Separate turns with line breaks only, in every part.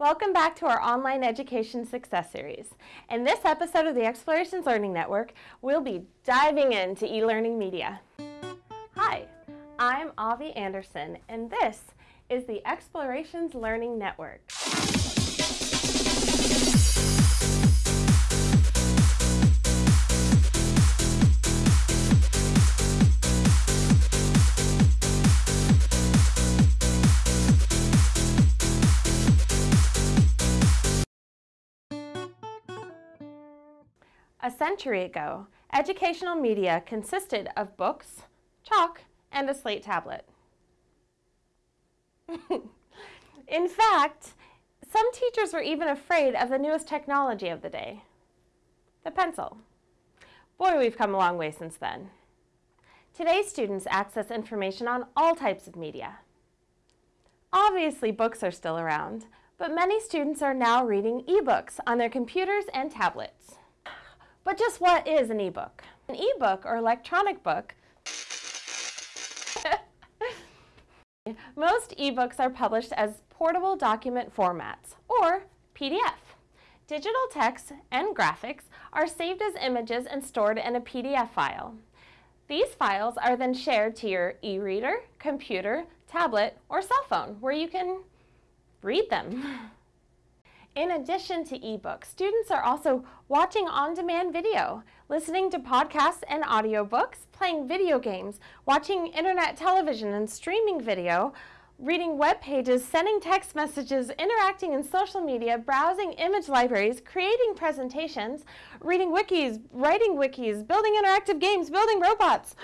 Welcome back to our online education success series. In this episode of the Explorations Learning Network, we'll be diving into e-learning media. Hi, I'm Avi Anderson, and this is the Explorations Learning Network. A century ago, educational media consisted of books, chalk, and a slate tablet. In fact, some teachers were even afraid of the newest technology of the day, the pencil. Boy, we've come a long way since then. Today's students access information on all types of media. Obviously, books are still around, but many students are now reading ebooks on their computers and tablets. But just what is an ebook? An ebook or electronic book Most ebooks are published as portable document formats, or PDF. Digital text and graphics are saved as images and stored in a PDF file. These files are then shared to your e-reader, computer, tablet, or cell phone, where you can read them. In addition to ebooks, students are also watching on-demand video, listening to podcasts and audiobooks, playing video games, watching internet television and streaming video, reading web pages, sending text messages, interacting in social media, browsing image libraries, creating presentations, reading wikis, writing wikis, building interactive games, building robots.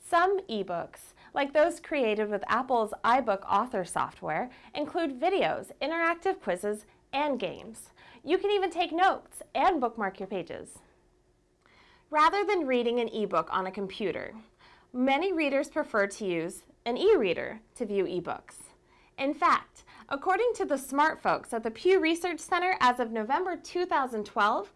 Some ebooks like those created with Apple's iBook author software, include videos, interactive quizzes, and games. You can even take notes and bookmark your pages. Rather than reading an ebook on a computer, many readers prefer to use an e-reader to view ebooks. In fact, according to the smart folks at the Pew Research Center as of November 2012,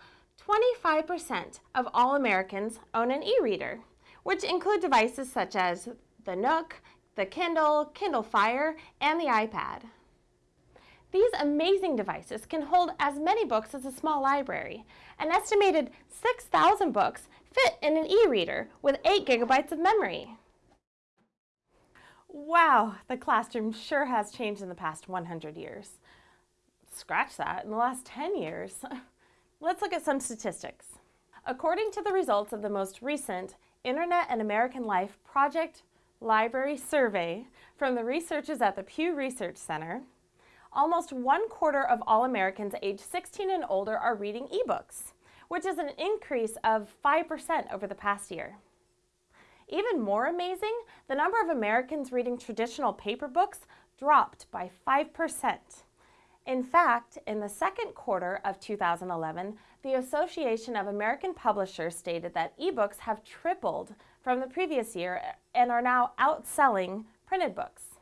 25% of all Americans own an e-reader, which include devices such as the Nook, the Kindle, Kindle Fire, and the iPad. These amazing devices can hold as many books as a small library. An estimated 6,000 books fit in an e-reader with 8 gigabytes of memory. Wow, the classroom sure has changed in the past 100 years. Scratch that, in the last 10 years. Let's look at some statistics. According to the results of the most recent Internet and American Life Project Library Survey from the researchers at the Pew Research Center, almost one quarter of all Americans age 16 and older are reading ebooks, which is an increase of 5% over the past year. Even more amazing, the number of Americans reading traditional paper books dropped by 5%. In fact, in the second quarter of 2011, the Association of American Publishers stated that ebooks have tripled from the previous year and are now outselling printed books.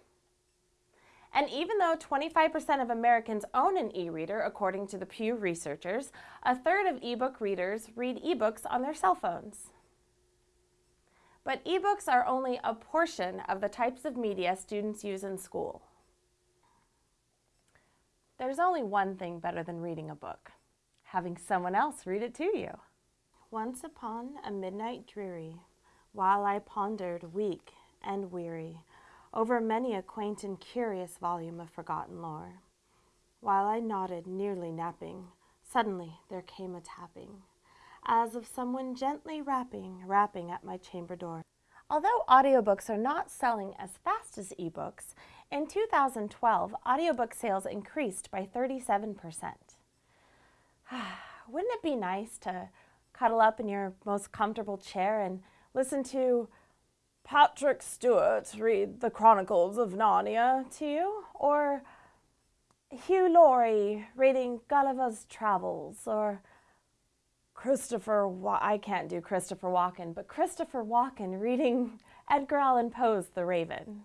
And even though 25% of Americans own an e-reader, according to the Pew researchers, a third of ebook readers read ebooks on their cell phones. But ebooks are only a portion of the types of media students use in school. There's only one thing better than reading a book, having someone else read it to you. Once upon a midnight dreary, while I pondered weak and weary, over many a quaint and curious volume of forgotten lore. While I nodded, nearly napping, suddenly there came a tapping, as of someone gently rapping, rapping at my chamber door. Although audiobooks are not selling as fast as ebooks, in 2012, audiobook sales increased by 37%. Wouldn't it be nice to cuddle up in your most comfortable chair and listen to Patrick Stewart read the Chronicles of Narnia to you, or Hugh Laurie reading Gulliver's Travels, or Christopher, Wa I can't do Christopher Walken, but Christopher Walken reading Edgar Allan Poe's The Raven.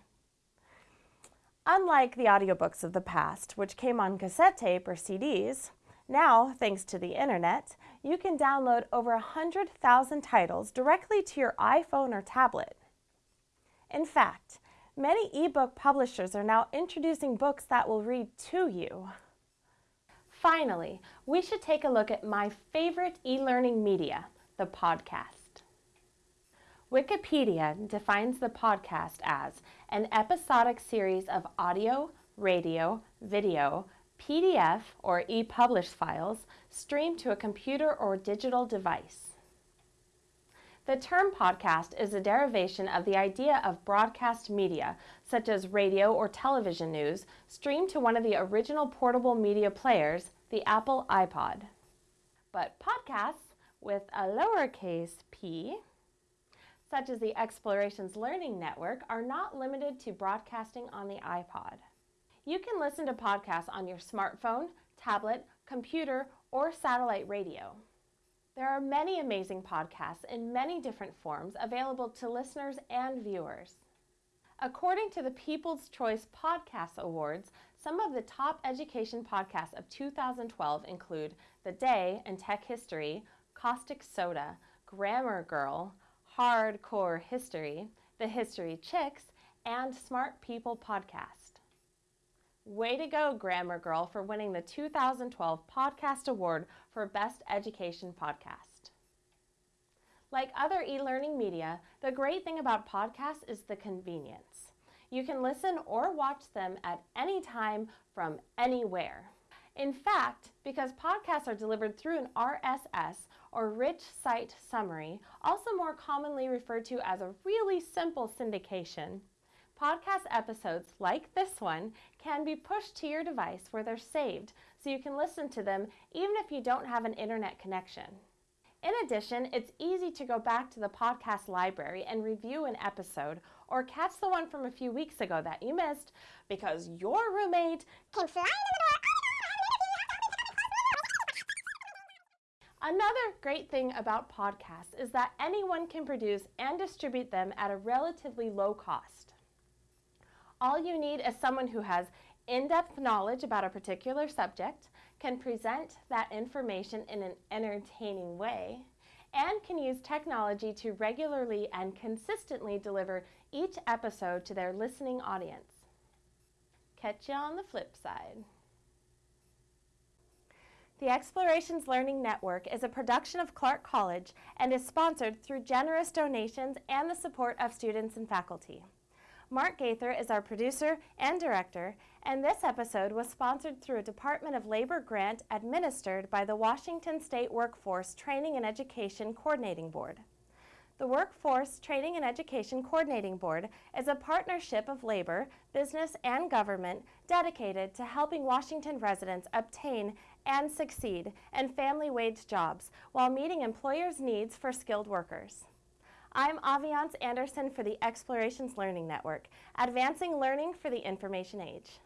Unlike the audiobooks of the past, which came on cassette tape or CDs, now, thanks to the internet, you can download over 100,000 titles directly to your iPhone or tablet. In fact, many ebook publishers are now introducing books that will read to you. Finally, we should take a look at my favorite e-learning media, the podcast. Wikipedia defines the podcast as an episodic series of audio, radio, video, PDF or e-published files streamed to a computer or digital device. The term podcast is a derivation of the idea of broadcast media, such as radio or television news, streamed to one of the original portable media players, the Apple iPod. But podcasts with a lowercase p, such as the Explorations Learning Network, are not limited to broadcasting on the iPod. You can listen to podcasts on your smartphone, tablet, computer, or satellite radio. There are many amazing podcasts in many different forms available to listeners and viewers. According to the People's Choice Podcast Awards, some of the top education podcasts of 2012 include The Day in Tech History, Caustic Soda, Grammar Girl, Hardcore History, The History Chicks, and Smart People Podcast. Way to go, Grammar Girl, for winning the 2012 Podcast Award for Best Education Podcast. Like other e-learning media, the great thing about podcasts is the convenience. You can listen or watch them at any time from anywhere. In fact, because podcasts are delivered through an RSS or rich site summary, also more commonly referred to as a really simple syndication, Podcast episodes like this one can be pushed to your device where they're saved so you can listen to them even if you don't have an internet connection. In addition, it's easy to go back to the podcast library and review an episode or catch the one from a few weeks ago that you missed because your roommate can fly Another great thing about podcasts is that anyone can produce and distribute them at a relatively low cost. All you need is someone who has in-depth knowledge about a particular subject, can present that information in an entertaining way, and can use technology to regularly and consistently deliver each episode to their listening audience. Catch you on the flip side. The Explorations Learning Network is a production of Clark College and is sponsored through generous donations and the support of students and faculty. Mark Gaither is our producer and director, and this episode was sponsored through a Department of Labor grant administered by the Washington State Workforce Training and Education Coordinating Board. The Workforce Training and Education Coordinating Board is a partnership of labor, business, and government dedicated to helping Washington residents obtain and succeed in family wage jobs while meeting employers' needs for skilled workers. I'm Aviance Anderson for the Explorations Learning Network, advancing learning for the information age.